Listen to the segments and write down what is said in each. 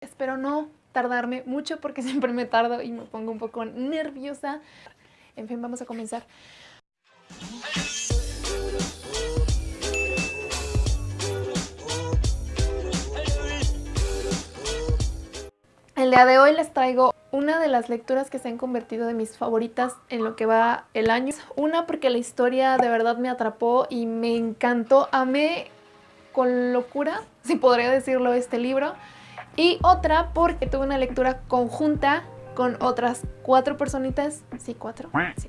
Espero no tardarme mucho porque siempre me tardo y me pongo un poco nerviosa. En fin, vamos a comenzar. El día de hoy les traigo una de las lecturas que se han convertido de mis favoritas en lo que va el año. Una porque la historia de verdad me atrapó y me encantó. Amé con locura, si podría decirlo, este libro. Y otra porque tuve una lectura conjunta con otras cuatro personitas, sí, cuatro, sí,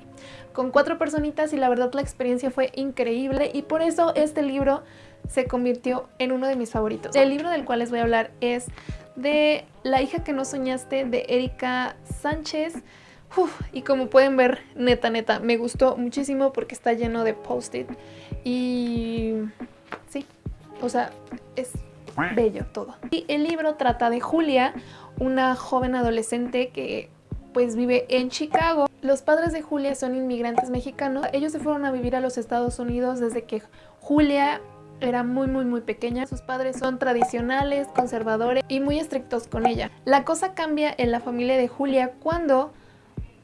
con cuatro personitas y la verdad la experiencia fue increíble y por eso este libro se convirtió en uno de mis favoritos. El libro del cual les voy a hablar es de La hija que no soñaste de Erika Sánchez. y como pueden ver, neta, neta, me gustó muchísimo porque está lleno de post-it y sí, o sea, es bello todo. Y el libro trata de Julia, una joven adolescente que pues vive en Chicago. Los padres de Julia son inmigrantes mexicanos. Ellos se fueron a vivir a los Estados Unidos desde que Julia era muy muy muy pequeña. Sus padres son tradicionales, conservadores y muy estrictos con ella. La cosa cambia en la familia de Julia cuando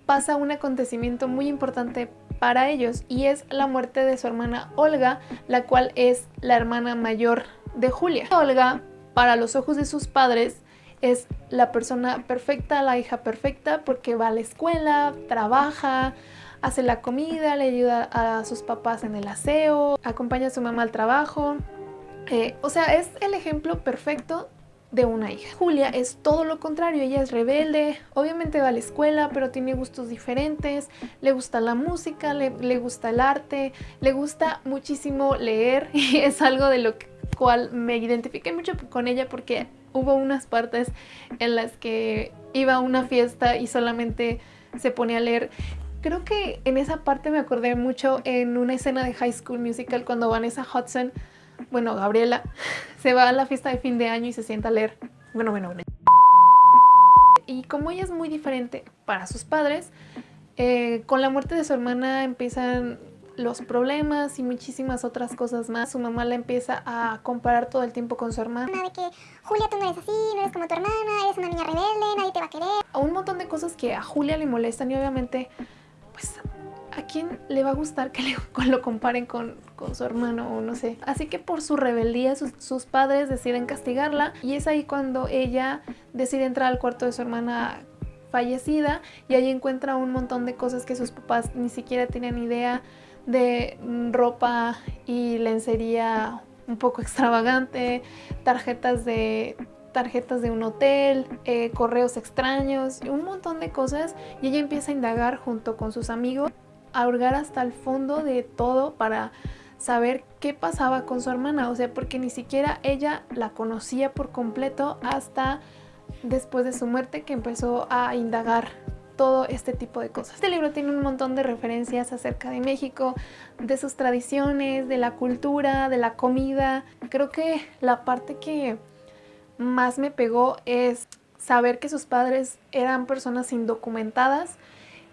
pasa un acontecimiento muy importante para ellos y es la muerte de su hermana Olga, la cual es la hermana mayor de Julia. Olga, para los ojos de sus padres, es la persona perfecta, la hija perfecta, porque va a la escuela, trabaja, hace la comida, le ayuda a sus papás en el aseo, acompaña a su mamá al trabajo. Eh, o sea, es el ejemplo perfecto de una hija. Julia es todo lo contrario, ella es rebelde, obviamente va a la escuela, pero tiene gustos diferentes, le gusta la música, le, le gusta el arte, le gusta muchísimo leer y es algo de lo cual me identifiqué mucho con ella porque hubo unas partes en las que iba a una fiesta y solamente se ponía a leer. Creo que en esa parte me acordé mucho en una escena de High School Musical cuando Vanessa Hudson, bueno, Gabriela, se va a la fiesta de fin de año y se sienta a leer. Bueno, bueno, bueno. Y como ella es muy diferente para sus padres, eh, con la muerte de su hermana empiezan los problemas y muchísimas otras cosas más. Su mamá la empieza a comparar todo el tiempo con su hermana. De que, Julia, tú no eres así, no eres como tu hermana, eres una niña rebelde, nadie te va a querer. Un montón de cosas que a Julia le molestan y obviamente, pues, ¿a quién le va a gustar que lo comparen con, con, su hermano o no sé? Así que por su rebeldía sus, sus padres deciden castigarla y es ahí cuando ella decide entrar al cuarto de su hermana fallecida y ahí encuentra un montón de cosas que sus papás ni siquiera tenían idea de ropa y lencería un poco extravagante, tarjetas de tarjetas de un hotel, eh, correos extraños, un montón de cosas. Y ella empieza a indagar junto con sus amigos, a hurgar hasta el fondo de todo para saber qué pasaba con su hermana, o sea, porque ni siquiera ella la conocía por completo hasta después de su muerte que empezó a indagar todo este tipo de cosas. Este libro tiene un montón de referencias acerca de México, de sus tradiciones, de la cultura, de la comida. Creo que la parte que más me pegó es saber que sus padres eran personas indocumentadas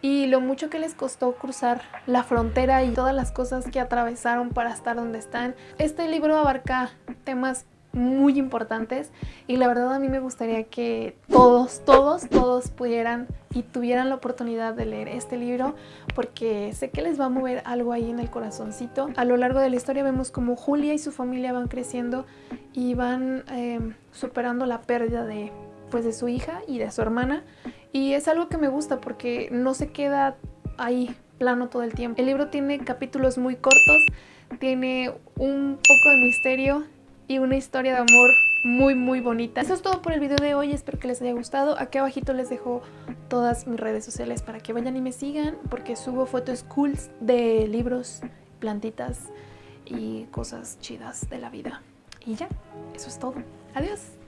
y lo mucho que les costó cruzar la frontera y todas las cosas que atravesaron para estar donde están. Este libro abarca temas muy importantes y la verdad a mí me gustaría que todos, todos, todos pudieran y tuvieran la oportunidad de leer este libro porque sé que les va a mover algo ahí en el corazoncito. A lo largo de la historia vemos como Julia y su familia van creciendo y van eh, superando la pérdida de, pues, de su hija y de su hermana y es algo que me gusta porque no se queda ahí plano todo el tiempo. El libro tiene capítulos muy cortos, tiene un poco de misterio y una historia de amor muy muy bonita. Eso es todo por el video de hoy, espero que les haya gustado. Aquí abajito les dejo todas mis redes sociales para que vayan y me sigan porque subo fotos cool de libros, plantitas y cosas chidas de la vida. Y ya, eso es todo. Adiós.